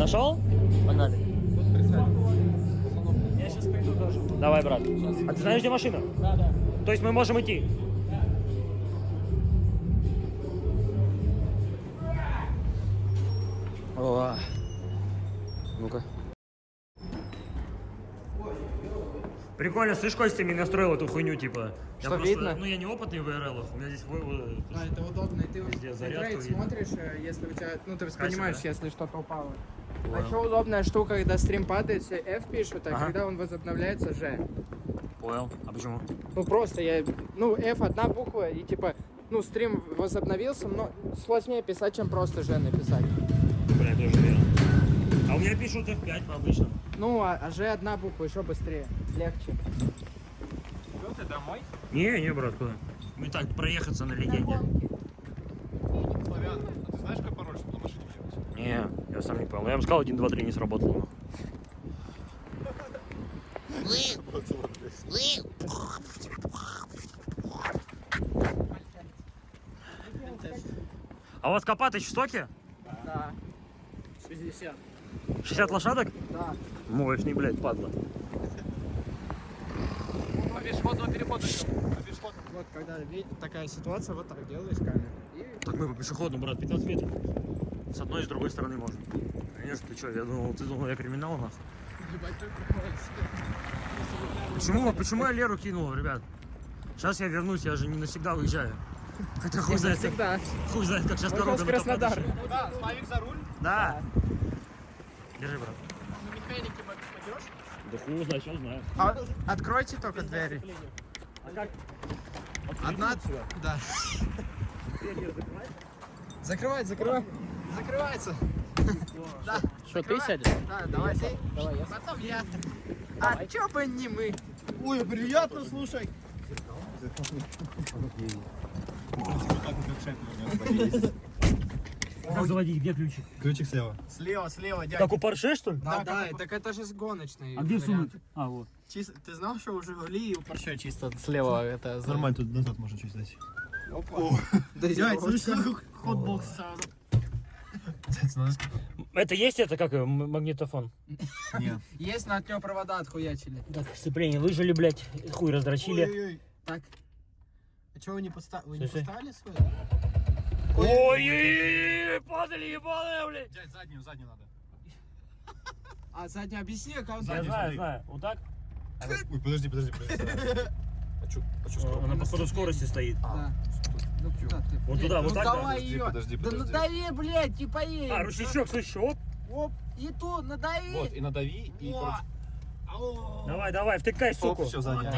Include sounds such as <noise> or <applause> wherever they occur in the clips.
Нашел? Погнали. Я сейчас приду тоже. Давай, брат. А ты знаешь, где машина? Да, да. То есть мы можем идти? О, ну-ка. Прикольно, слышь, Костя мне настроил эту хуйню, типа. Я Что, просто- видно? Ну, я не опытный в ИРЛ, у меня здесь... вы- вы- А, это удобно. И ты видно. смотришь, э, если у тебя, ну ты воспринимаешь, да? если что-то упало. А Понял. еще удобная штука, когда стрим падает, все F пишут, а Ага. когда он возобновляется, Ж. Понял. А почему? Ну просто я, ну F одна буква и типа, ну стрим возобновился, но сложнее писать, чем просто Ж написать. Бля, тоже верно. А у меня пишут F5 по обычному. Ну, а, а Ж одна буква, еще быстрее, легче. Не, не, брат, куда? Мы так проехаться на легенде. Славян, а ты знаешь, какой пароль, чтобы на машине делать? Не, я сам не понял. Я вам сказал, 1, 2, 3 не сработало. А у вас Копатыч в стоке? Да. 60. 60 лошадок? Да. Мощный, блядь, падла. По пешеходному переходу идем. По пешеходному. Вот когда такая ситуация, вот так делаешь камеру. И Так мы по пешеходному, брат, 15 метров. С одной и с другой стороны можно. Конечно, ты что, я думал, ты думал, я криминал, нахуй. ебать. Почему, почему я Леру кинул, ребят? Сейчас я вернусь, я же не навсегда уезжаю. Хотя хуй знает, как, хуй знает, как сейчас дорога Краснодар. Куда? Славик за руль? Да. Держи, брат. На механике пойдешь? Да хуй знает, что знаю. А, откройте только двери. А как? Одна? Да. Закрывай, закрывай. Закрывается. <laughs> Да. Что, ты сядешь? Да, давай ты. Давай я. Потом я. А чё бы не мы? Ой, приятно, слушай. Как заводить, где ключик? Ключик слева. Слева, слева, дядя. Как у Порше, что ли? Да, да, так это же с гоночной. А где сунуть? А, вот. Чисто, ты знал, что у Жигули и у Порше чисто слева это... Нормально, тут назад можно чуть дать. Да Дядь, слышишь, хот-бокс сразу. Это есть это как магнитофон? Не. <laughs> Есть на от него провода отхуячили. Так, сцепление выжили, блядь, хуй раздрочили. Ой-ой-ой. Так. А что вы не поставили? Вы не поставили свой? Ой, падали, ебаные, блядь. Дядь, заднюю, заднюю надо. А задний объясни, как он Я Задний, знаю, знаю. Вот так? Ой, подожди, подожди, подожди. <laughs> А чё, а чё скоро? Она походу скорости стоит. Да. Ну куда ты? Вот туда, вот ну так, да? давай Подожди, ее. подожди, Да подожди. надави, блядь, и поедем. А, ручничок, слышишь, оп. Оп, и тут надави. Вот, и надави, и. Давай, давай, втыкай, суку. все, заднюю.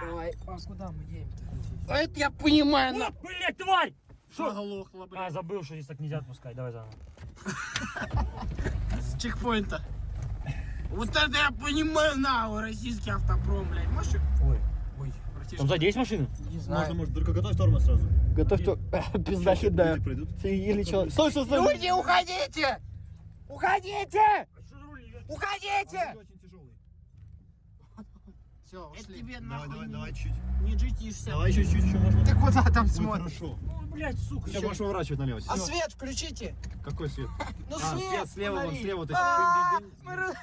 Давай. А куда мы едем-то? А это я понимаю, на. О, блядь, тварь! Что? Оглохла, блядь. А, забыл, что здесь так нельзя отпускать. Давай заново. С чекпоинта. Вот это я понимаю, на, российский автопром, блядь. Можешь? Ой. Там сзади есть машина? не Можно, может, только готовь тормоз сразу. Готовь то. <laughs> <laughs> Пизда хидая. Или что? Стой, стой, стой. Люди, уходите! Уходите! Уходите! Все, Это ушли. тебе давай, давай, давай чуть. Не джитишься. Давай чуть-чуть еще можно. Ты куда там смотришь? хорошо. Ой, блядь, сука. Все, можешь поворачивать налево. А свет включите! Какой свет? Ну А, свет! свет слева, вон слева, вот А, эти. мы раз-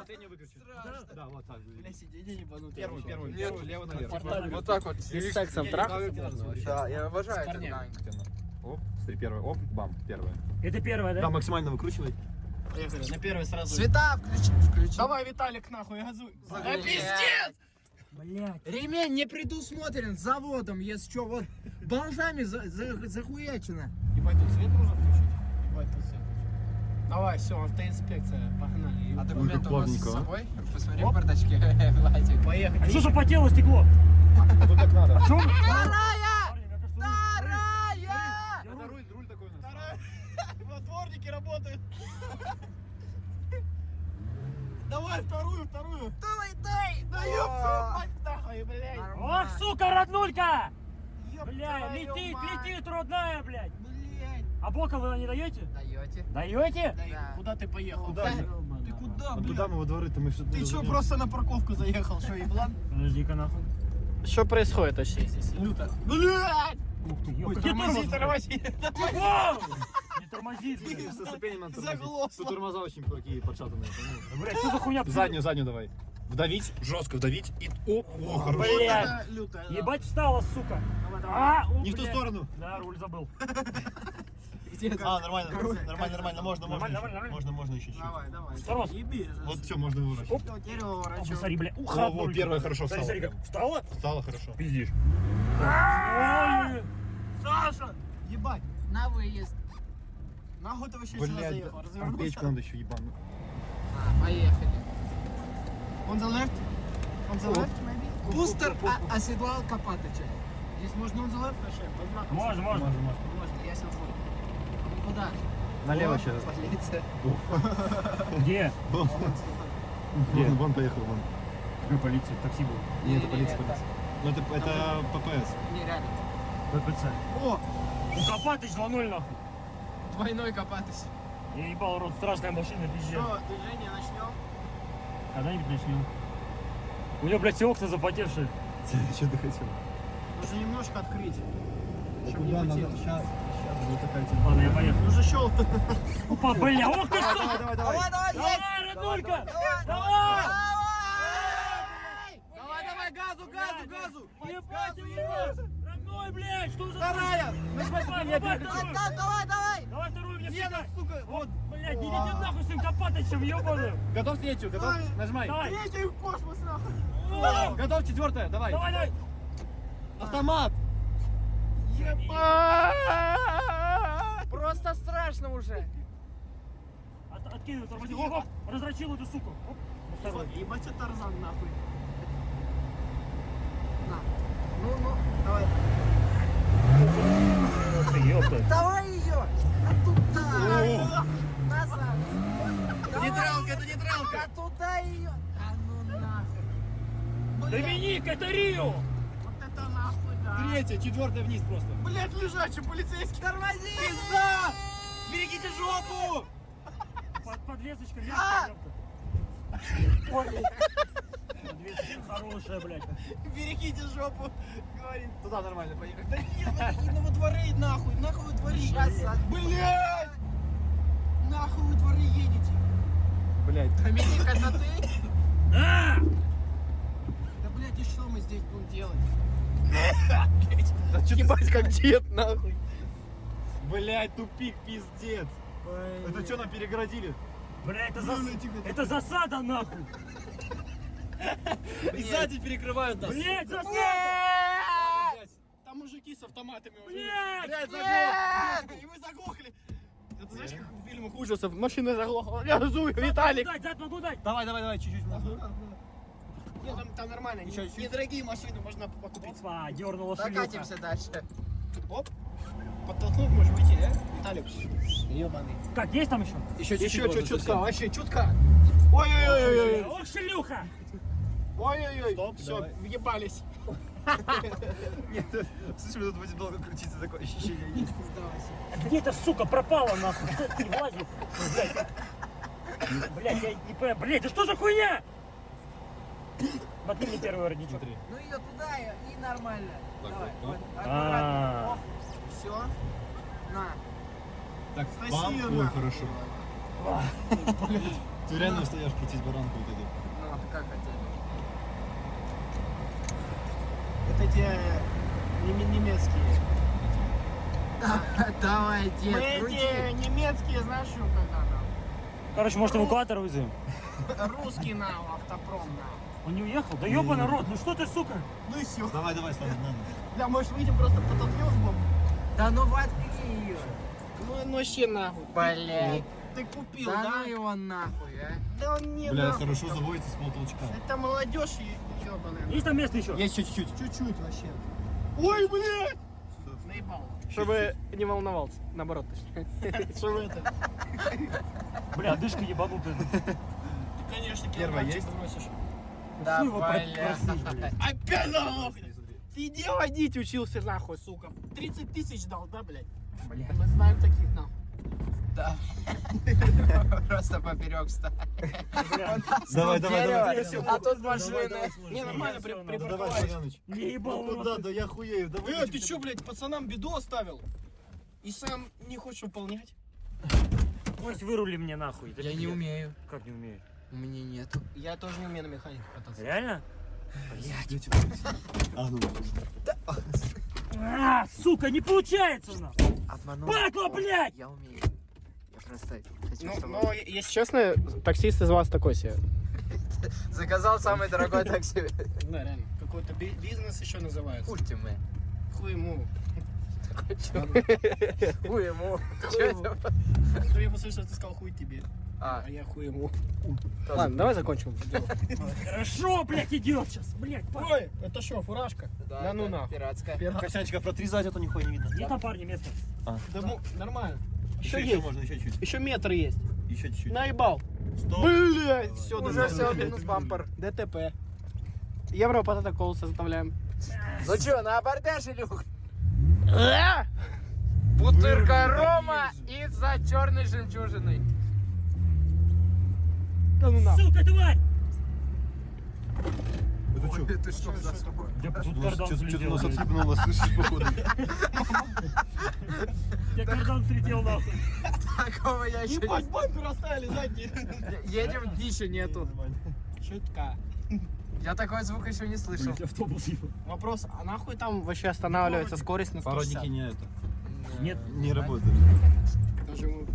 Последний Да, вот так. Бля, сиденье ебанутое Первый, первый, Нет, первый, лево наверх. Вот так вот. С сексом трахаться Да, я обожаю это. Оп, смотри, первый, оп, бам, первое. Это первая, да? Да, максимально выкручивай. На первый сразу. Света включи, включи. Давай, Виталик, нахуй, газуй. Да пиздец! Блядь. Ремень не предусмотрен заводом, если что, вот <laughs> болтами за, за, захуячено. Ебать, тут свет нужно включить? Ебать, тут свет. Давай, все, автоинспекция, погнали. А документы у вас с собой? Посмотри в бардачке, <laughs> Владик. Поехали. А что же потело стекло? А тут так надо. Что? Вторая! Вторая! Это руль, руль такой у нас. Мотворники <laughs> работают. Давай вторую, вторую. Давай, дай! Да ёпта, мать нахуй, блядь. Ох, сука, роднулька! Ёб Бля, твою летит, мать. летит, родная, блядь. А боком вы не даете? Даете? Даете? Да. Куда ты поехал? Куда? Ты куда, блядь? туда мы во дворы-то мы что-то... Ты что, просто на парковку заехал, что, еблан? Подожди-ка нахуй. Что происходит вообще здесь? Люто. Блядь! Ух ты, ёпта. Тормози, тормози. Тормозит, блядь. Со ступенем надо Заглохло. тормозить. Тут тормоза очень такие подшатанные. Блядь, что за хуйня? Заднюю, заднюю давай. Вдавить, жестко вдавить и... О, о, хорошо. Блядь. Да. Ебать встала, сука. А, о, Не в ту сторону. Да, руль забыл. <laughs> А, нормально, нормально, нормально, можно, можно. Нормально. Можно, можно еще чуть-чуть. Давай, давай. Сорос. Еби. Вот все, можно выворачивать. Что, дерево О, ворочу. посмотри, бля. Ух, О, вот первая хорошо Смотри, встала. смотри, как встала. Стало хорошо. Пиздишь. Саша! Ебать. На выезд. Нахуй ты вообще сюда заехал? Развернулся? печку надо еще ебану. А, поехали. On the left? On the left, maybe? Бустер а- оседлал Копатыча. Здесь можно on the left. Можно, можно. Можно, можно. Можно, я сел куда? Налево сейчас. Полиция. Где? Вон, вон поехал, вон. Какая полиция? Такси было. Не, это Не, полиция, не, полиция. Ну это, это ППС. Нереально. ППЦ. О, У Копатыч 2-0 нахуй. Двойной Копатыч. Я ебал рот, страшная машина, пиздец. что, движение начнем? Когда-нибудь начнем. У него, блядь, все окна запотевшие. <laughs> Что ты хотел? Нужно немножко открыть. Чтоб Куда не надо? потело. Сейчас, будет такая тема. Ладно, я поехал. Нужно щелкнуть. Опа, бля, ох ты что! Давай, давай, давай. Давай, роднулька! Давай! Давай, давай, газу, газу, газу. Ебать, ебать! Родной, блядь, что за... Вторая. Ну, давай, давай, вторую! Давай, давай. Давай вторую мне втыкай. сука, вот. Блядь, идите нахуй с этим Копатычем, ебаным! Готов третью, готов? Нажимай. Давай! Третий в космос, нахуй. Готов четвертая, давай. Давай, давай! Автомат. Просто страшно уже. От, откидывай, тормози. Оп, оп, раздрочил эту суку. Оп. Ебать, это Тарзан, нахуй. На. Ну, ну, давай. Давай ее! А туда! Назад! Нейтралка, это нейтралка. А туда ее! А ну нахуй! Доминик, это Рио! Вот это нахуй, да. Третья, четвертая вниз просто. Блять, лежачий полицейский. Тормози! Пизда! Берегите жопу! Под, подвесочка А! мягкая. Подвесочка хорошая, блядь. Берегите жопу, говорит. Туда нормально, поехали. Да нет, ну вы дворы нахуй, нахуй вы дворы. Блять! Нахуй вы дворы едете. Блять. Доминик, это ты? А! Да блять, и что мы здесь будем делать? Да что Ебать, как дед, нахуй. Блять, тупик, пиздец. Это что нам перегородили? Бля, это, зас... Тихо. это засада, нахуй! И сзади перекрывают нас. Блять, засада! Там мужики с автоматами уже. Блять! Блять, Нет! И вы заглохли. Это знаешь, как в фильмах ужасов. Машина заглохла. Я разую, Виталик. Дать, дать, могу дать! Давай, давай, давай, чуть-чуть. Нет, там, там нормально. Еще не- чуть. Недорогие машины можно покупить. Опа, дернула шелюха. Прокатимся дальше. Оп. Подтолкнуть можешь выйти, да? Виталик. Ебаный. Как, есть там еще? Еще Еще чуть-чуть. чуть чутка, вообще чутка. Ой-ой-ой. Ох, шелюха! Ой-ой-ой. Стоп, Все, давай. въебались. <laughs> Нет, слушай, тут будем долго крутиться, такое ощущение есть. Где эта сука пропала, нахуй? Это не влазит? Блять, блять, я не понимаю. Блять, да что за хуйня? Ботни мне первый воротничок. Смотри. Ну ее туда и, нормально. Так, Давай, вот, вот, А. аккуратно. Все. На. Так, Спасибо. бам, ой, хорошо. <laughs> Ты реально стоишь крутить баранку вот эту. Ну, как хотели. Это те неме- немецкие. <laughs> Давай, Мы дед, эти крути. немецкие, знаешь, что когда Короче, может эвакуатор вызовем? там? Русский на автопром на. Он не уехал? Да ёба народ, ну что ты, сука? Ну и все. Давай, давай, Слава, надо. Да, может выйдем просто потолкнем сбоку? Да ну воткни ее. Ну, ну вообще нахуй. Блять. Ты купил, Да да? ну его нахуй, а. Да он не Бля, нахуй. хорошо заводится с полтолчка. Это молодежь и ебаная. Есть там место еще? Есть чуть-чуть. Чуть-чуть вообще. Ой, блядь! Наебал. Чтобы не волновался. Наоборот, точнее. <laughs> Что это? Бля, дышка ебанутая. Ты, конечно, Первая килограммчик есть? бросишь. Да, бля. блядь. Опять нахуй! Ты где водить учился нахуй, сука? 30 тысяч дал, да, блядь? Бля. Мы знаем таких нахуй. Да. <laughs> Просто поперек. Бля. Давай, давай, давай. А тут машины. Не, нормально, припарковались. Не ебал Ну куда? рот. Да я хуею. Да Э, ты чё, блядь, пацанам беду оставил? И сам не хочешь выполнять? Пусть вырули мне нахуй. Я не умею. Как не умеешь? У меня нету. Я тоже не умею на механике кататься. Реально? А, ну, А, сука, не получается у нас! Обманул. Падла, блядь! Я умею. Я просто хочу, Ну, чтобы... но, если честно, таксист из вас такой себе. <laughs> Заказал самый дорогой такси. Да, реально. Какой-то би- бизнес еще называется. Курьте мы. Хуй ему. Хуй ему. Хуй ему. Ну, я услышал, ты сказал хуй тебе. А, А я хуй ему. Ладно, давай закончим. <laughs> Хорошо, блядь, идет сейчас, блядь. Ой, это что, фуражка? Да ну нахуй. Пиратская. Косячка протрезать, это нихуя не видно. Где там парни место? Да му- нормально. Еще, Еще можно, еще чуть. Еще метр есть. Еще чуть-чуть. Наебал. Стоп. Блять, все, Уже все, минус бампер. ДТП. Евро протокол составляем. Ну чё, на абордаж, Илюх? Бутырка Рома и за черной жемчужиной. Да ну нахуй. Сука, тварь! Это что? Это что за Я тут кардан Что-то у слетел. нас блядь. отсыпнуло, слышишь, походу. Я кардан слетел нахуй. Такого я еще Ебать, бампер оставили задний. Едем, дичи нету. Шутка. Я такой звук еще не слышал. Блядь, автобус. Вопрос, а нахуй там вообще останавливается скорость на 160? Пародики не это. Нет. Не работают. Ему-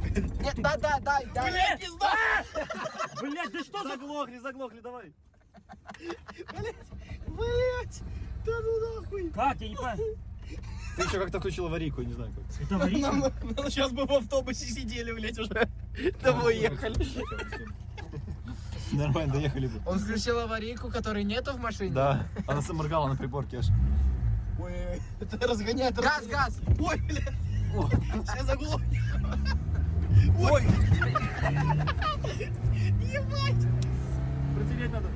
Нет, да, да, да, да. Блядь, пизда! <laughs> Блядь, да что за... Заглохли, заглохли, давай. Блять, да ну нахуй. Как, я не понимаю. Ты еще как-то включил аварийку, я не знаю как. Это аварийка? Сейчас бы в автобусе сидели, блять, уже <laughs> домой ехали. Нормально, доехали бы. Он включил аварийку, которой нету в машине. Да, она заморгала на приборке аж. Ой, это разгоняет. Газ, разгоняет. газ. Ой, блядь, сейчас заглох. Ой! Протереть надо.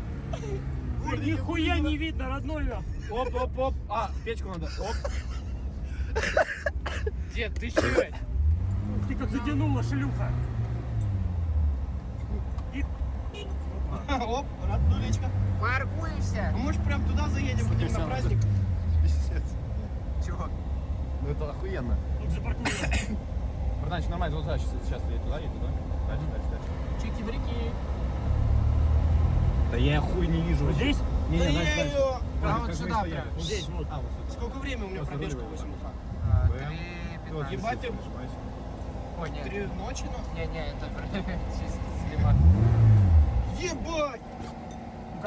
Нихуя не видно, родной. Оп, оп, оп. А, печку надо. Оп. Дед, ты че? Ты как затянула, шлюха. Оп, роднулечка. Паркуешься. А может прям туда заедем, будем на праздник? Пиздец. Чего? Ну это охуенно. тут запаркуйся. <coughs> Братанчик, нормально, вот сейчас, сейчас едет туда, едет туда. Дальше, дальше, дальше. Чики-брики. Да я хуй не вижу. Вот здесь? Не, Да не, я дальше, дальше. её. А вот сюда прям. Здесь, вот. А, вот сюда. Сколько времени у меня пробежка выливай. 8 утра? А, Бэм. Три Вот, пятнадцать. Ебать ты. нажимайся. Ой, нет. Ночи, но... Не, не, это <laughs> чисто слива. Ебать!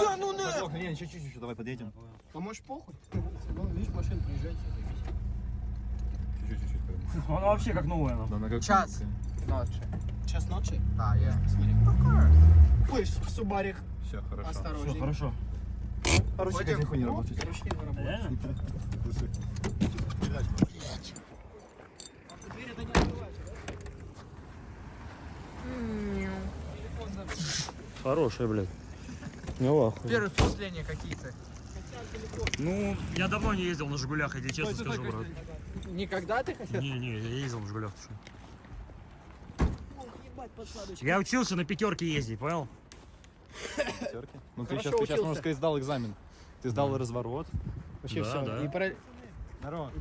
Да ну на! Не, еще чуть-чуть, давай подъедем. Может похуй? Ну, видишь, машина приезжает. <laughs> Она вообще как новая. Да, она как Час. Ночи. Час ночи? А, я. Смотри. Ой, в Субарик. Все, хорошо. Все, Осторожней. хорошо. А ручки Ходим. как не работают. ручки не не да? Хорошая, блядь. Ну, охуй. Первые впечатления какие-то. Ну, я давно не ездил на Жигулях, я тебе честно скажу, брат. Никогда ты хотел? Не, не, я ездил ты что. Я учился на пятерке ездить, понял? Пятерки. Ну ты сейчас, ты сейчас, можно сказать, сдал экзамен. Ты сдал разворот. Вообще Да, все. да. И, пара- Здорово.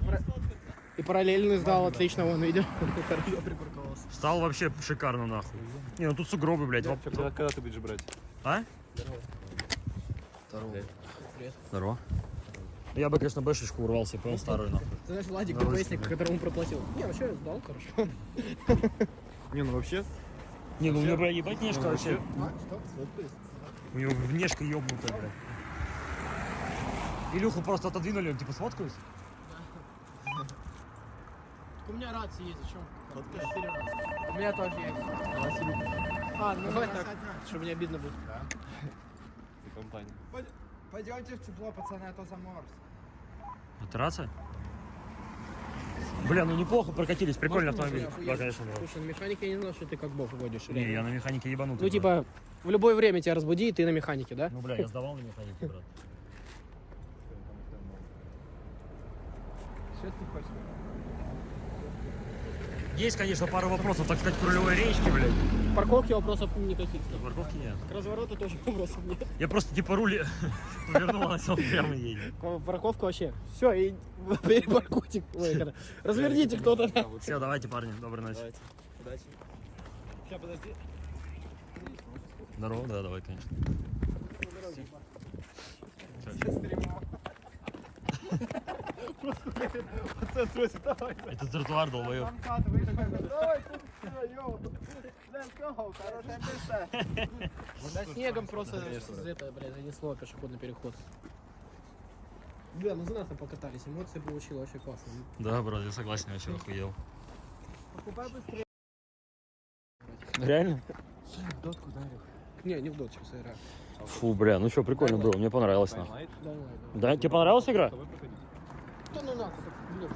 и параллельно сдал, отлично, вон, видел. Стал вообще шикарно, нахуй. Не, ну тут сугробы, блядь. воп- Когда, когда ты будешь брать? А? Здорово. Здорово. Я бы, конечно, бэшечку урвался, понял, старую, нахуй. Ты знаешь, Владик, Да, ДПСник, которому проплатил. Не, ну что, я сдал, хорошо. <laughs> Не, ну вообще, Не, ну у него, бля, ебать нежка вообще. А, что? У него внешка ебнутая, блядь. Илюху просто отодвинули, он типа сфоткаюсь. У меня рация есть, зачем? У меня тоже есть. А, ну Давай так. чтобы не обидно будет. ты компания. Пойдемте в тепло, пацаны, а то заморз. Это рация? Бля, ну неплохо прокатились, прикольный Можно автомобиль. Да, конечно, брат. Слушай, на механике я не знал, что ты как бог водишь. Не, реально. я на механике ебанутый. Ну, брат. типа, в любое время тебя разбуди, и ты на механике, да? Ну, бля, я сдавал на механике, брат. Что ты хочешь? Есть, конечно, пару вопросов, так сказать, к рулевой речке, блядь. К парковке вопросов никаких. На парковке нет. К развороту тоже вопросов нет. Я просто типа руль <laughs> повернул, а сел прямо едет. Парковка вообще. Все, и <laughs> перепаркуйте. Разверните кто-то. Все, давайте, парни, доброй ночи. Удачи. Сейчас, подожди. Здорово, да, давай, конечно. Пацан, тросит, давай. Это тротуар, долбоёб. Давай, тут всё, йоу. Let's go, хорошее место. Да снегом просто это, бля, занесло пешеходный переход. Бля, ну за нас там покатались, эмоции получил вообще классно. Да, брат, я согласен, я вообще охуел. Покупай быстрее. Реально? Дотку, Илюх? Не, не в дот сейчас играю. Фу, бля, ну что, прикольно было, мне понравилось, нахуй. Да, тебе понравилась игра? Да ну нахуй, блин.